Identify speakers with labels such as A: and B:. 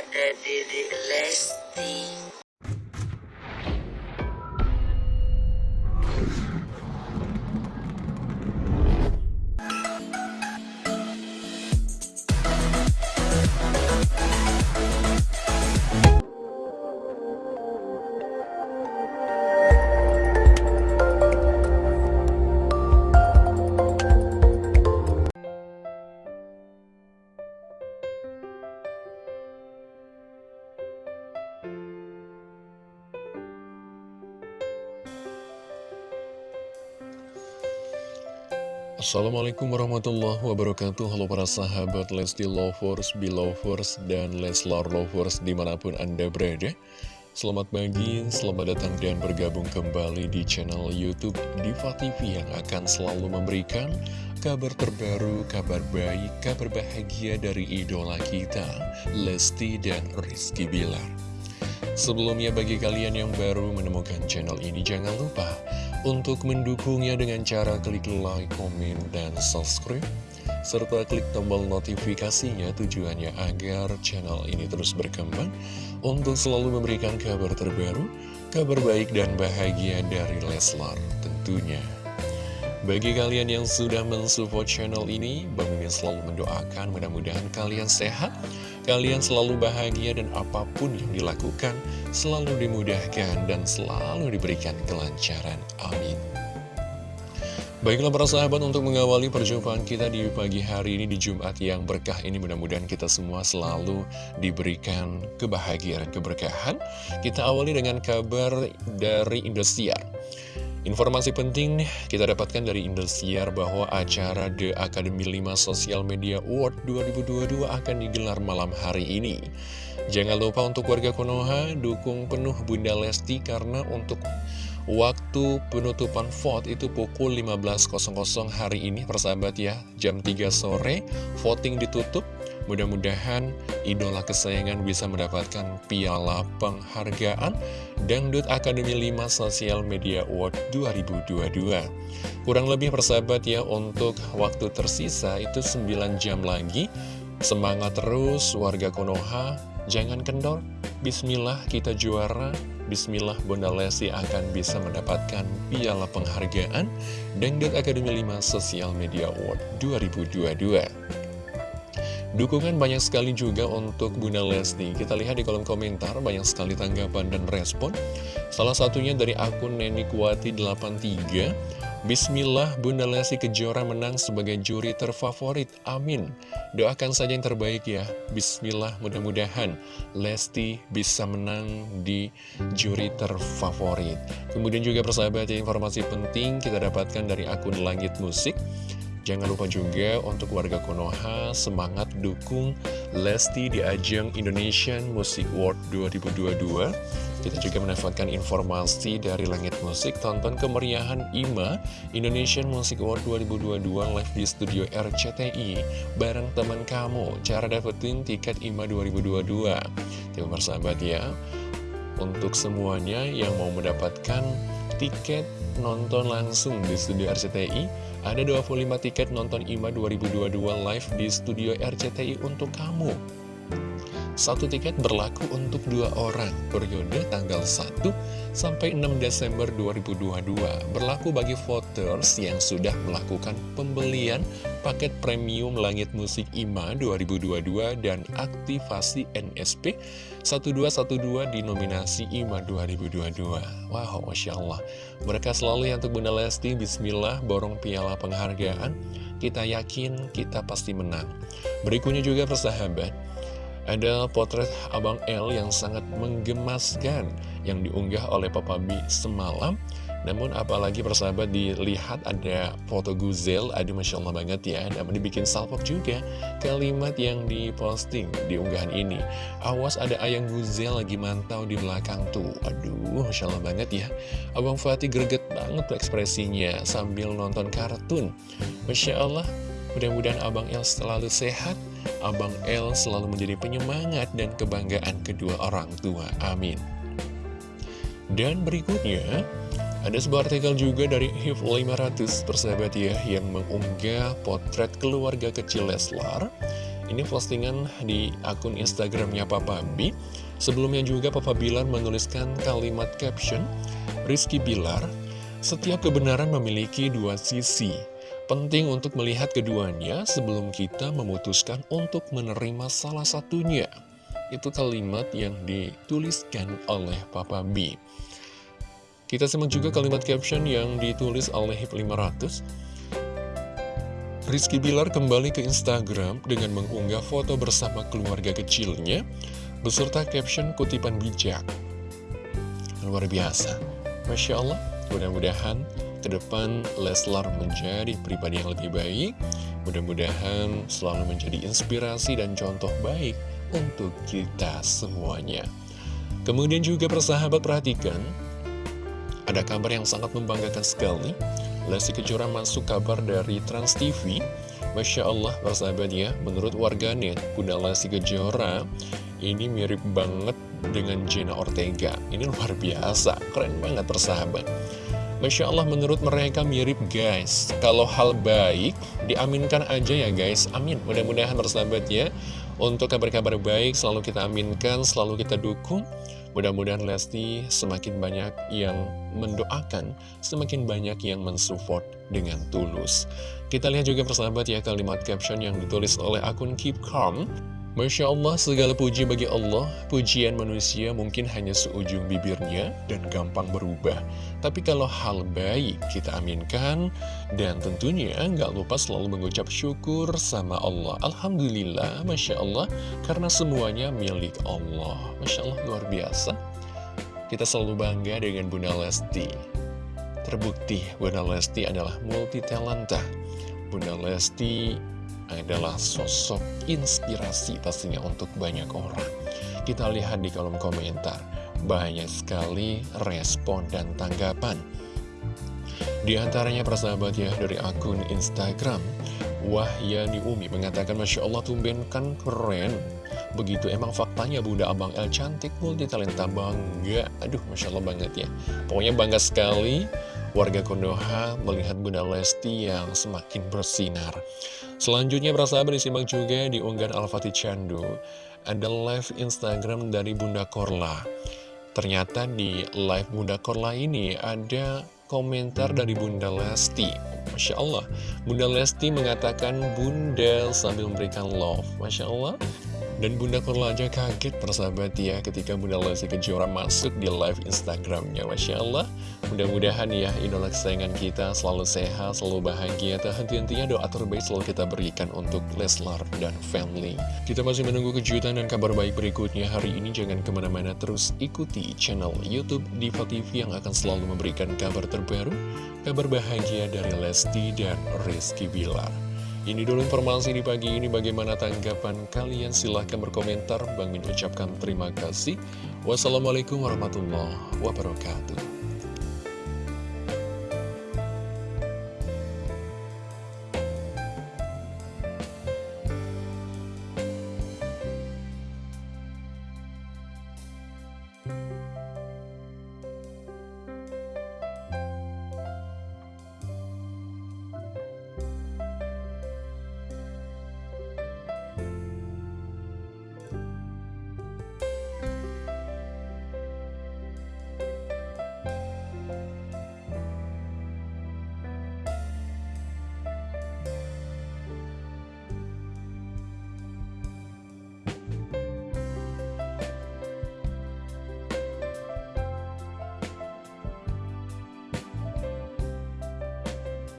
A: ada Dede Lesti
B: Assalamualaikum warahmatullahi wabarakatuh. Halo para sahabat Lesti Lovers, Belovers, dan Leslar Lovers di mana pun Anda berada. Selamat pagi, selamat datang dan bergabung kembali di channel Youtube Diva TV Yang akan selalu memberikan kabar terbaru, kabar baik, kabar bahagia dari idola kita Lesti dan Rizky Bilar. Sebelumnya bagi kalian yang baru menemukan channel ini Jangan lupa untuk mendukungnya dengan cara klik like, komen, dan subscribe serta klik tombol notifikasinya tujuannya agar channel ini terus berkembang untuk selalu memberikan kabar terbaru, kabar baik dan bahagia dari Leslar tentunya. Bagi kalian yang sudah mensupport channel ini, Bang selalu mendoakan mudah-mudahan kalian sehat, kalian selalu bahagia dan apa pun yang dilakukan selalu dimudahkan dan selalu diberikan kelancaran. Amin. Baiklah para sahabat untuk mengawali perjumpaan kita di pagi hari ini di Jumat yang berkah ini mudah-mudahan kita semua selalu diberikan kebahagiaan keberkahan. Kita awali dengan kabar dari Indosiar. Informasi penting kita dapatkan dari Indosiar bahwa acara The Academy 5 Social Media Award 2022 akan digelar malam hari ini. Jangan lupa untuk warga Konoha dukung penuh Bunda Lesti karena untuk waktu penutupan vote itu pukul 15.00 hari ini persahabat ya jam 3 sore voting ditutup Mudah-mudahan idola kesayangan bisa mendapatkan piala penghargaan Dangdut Akademi 5 Sosial Media Award 2022. Kurang lebih persahabat ya untuk waktu tersisa itu 9 jam lagi. Semangat terus warga Konoha, jangan kendor. Bismillah kita juara. Bismillah Bunda Lesti akan bisa mendapatkan piala penghargaan Dangdut Akademi 5 Sosial Media Award 2022. Dukungan banyak sekali juga untuk Bunda Lesti. Kita lihat di kolom komentar banyak sekali tanggapan dan respon. Salah satunya dari akun Nenikwati83. Bismillah Bunda Lesti Kejora menang sebagai juri terfavorit. Amin. Doakan saja yang terbaik ya. Bismillah mudah-mudahan Lesti bisa menang di juri terfavorit. Kemudian juga persahabat informasi penting kita dapatkan dari akun Langit Musik. Jangan lupa juga untuk warga Konoha semangat dukung Lesti di ajang Indonesian Music Award 2022. Kita juga mendapatkan informasi dari Langit Musik tonton kemeriahan IMA Indonesian Music Award 2022 live di studio RCTI bareng teman kamu. Cara dapetin tiket IMA 2022. Terima sahabat ya. Untuk semuanya yang mau mendapatkan tiket nonton langsung di studio RCTI Ada 25 tiket nonton IMA 2022 live di studio RCTI untuk kamu Satu tiket berlaku untuk dua orang. Periode tanggal 1 sampai 6 Desember 2022 Berlaku bagi voters yang sudah melakukan pembelian paket premium Langit Musik IMA 2022 dan aktivasi NSP 1212 di nominasi IMA 2022 Wow, Masya Allah. Mereka selalu yang untuk Bunda Lesti. Bismillah borong piala penghargaan. Kita yakin kita pasti menang. Berikutnya juga persahabat ada potret Abang L yang sangat menggemaskan yang diunggah oleh Papa B semalam. Namun apalagi persahabat dilihat ada foto Guzel, aduh Masya Allah banget ya, dan dibikin salpok juga kalimat yang diposting di unggahan ini. Awas ada ayang Guzel lagi mantau di belakang tuh, aduh Masya Allah banget ya. Abang Fatih greget banget ekspresinya sambil nonton kartun. Masya Allah, mudah-mudahan Abang L selalu sehat, Abang L selalu menjadi penyemangat dan kebanggaan kedua orang tua. Amin. Dan berikutnya, ada sebuah artikel juga dari HIF 500 persahabat ya, yang mengunggah potret keluarga kecil Leslar. Ini postingan di akun Instagramnya Papa B. Sebelumnya juga Papa Bilar menuliskan kalimat caption, Rizky Bilar, setiap kebenaran memiliki dua sisi. Penting untuk melihat keduanya sebelum kita memutuskan untuk menerima salah satunya. Itu kalimat yang dituliskan oleh Papa B. Kita simak juga kalimat caption yang ditulis oleh HIP 500. Rizky Bilar kembali ke Instagram dengan mengunggah foto bersama keluarga kecilnya beserta caption kutipan bijak. Luar biasa. Masya Allah, mudah-mudahan ke depan Leslar menjadi pribadi yang lebih baik. Mudah-mudahan selalu menjadi inspirasi dan contoh baik untuk kita semuanya. Kemudian juga persahabat perhatikan, ada kabar yang sangat membanggakan sekali. Lesti Kejora masuk kabar dari Trans TV. Masya Allah, persahabat ya, menurut warganet, Bunda Lesti Kejora ini mirip banget dengan Jenna Ortega. Ini luar biasa, keren banget persahabat. Masya Allah menurut mereka mirip guys. Kalau hal baik diaminkan aja ya guys. Amin. Mudah-mudahan bersahabat ya Untuk kabar-kabar baik selalu kita aminkan Selalu kita dukung. Mudah-mudahan Lesti semakin banyak yang mendoakan Semakin banyak yang mensupport dengan tulus. Kita lihat juga persahabat ya kalimat caption yang ditulis oleh akun Keep Calm Masya Allah, segala puji bagi Allah, pujian manusia mungkin hanya seujung bibirnya dan gampang berubah. Tapi kalau hal baik kita aminkan, dan tentunya nggak lupa selalu mengucap syukur sama Allah. Alhamdulillah, Masya Allah, karena semuanya milik Allah. Masya Allah, luar biasa. Kita selalu bangga dengan Bunda Lesti. Terbukti, Bunda Lesti adalah multi talenta. Bunda Lesti adalah sosok inspirasi pastinya untuk banyak orang. Kita lihat di kolom komentar, banyak sekali respon dan tanggapan. Di antaranya persahabat ya dari akun Instagram, Wahyani Umi mengatakan Masya Allah tumben kan keren. Begitu emang faktanya Bunda Abang El cantik multi talenta bangga. Aduh Masya Allah banget ya. Pokoknya bangga sekali warga Konoha melihat Bunda Lesti yang semakin bersinar. Selanjutnya bersahabat disimak juga di unggahan Al-Fatih Chandu. Ada live Instagram dari Bunda Korla. Ternyata di live Bunda Korla ini ada komentar dari Bunda Lesti. Masya Allah. Bunda Lesti mengatakan Bunda sambil memberikan love. Masya Allah dan Bunda Korla aja kaget persahabat ya ketika Bunda Lesti Kejora masuk di live Instagramnya. Masya Allah Mudah-mudahan ya idola kesayangan kita selalu sehat, selalu bahagia. Tak henti-hentinya doa terbaik selalu kita berikan untuk Leslar dan family. Kita masih menunggu kejutan dan kabar baik berikutnya hari ini. Jangan ke mana-mana terus ikuti channel Youtube Diva TV yang akan selalu memberikan kabar terbaru Kabar bahagia dari Lesti dan Rizky Bilar ini dulu informasi di pagi ini. Bagaimana tanggapan kalian? Silahkan berkomentar. Bang Min ucapkan terima kasih. Wassalamualaikum warahmatullahi wabarakatuh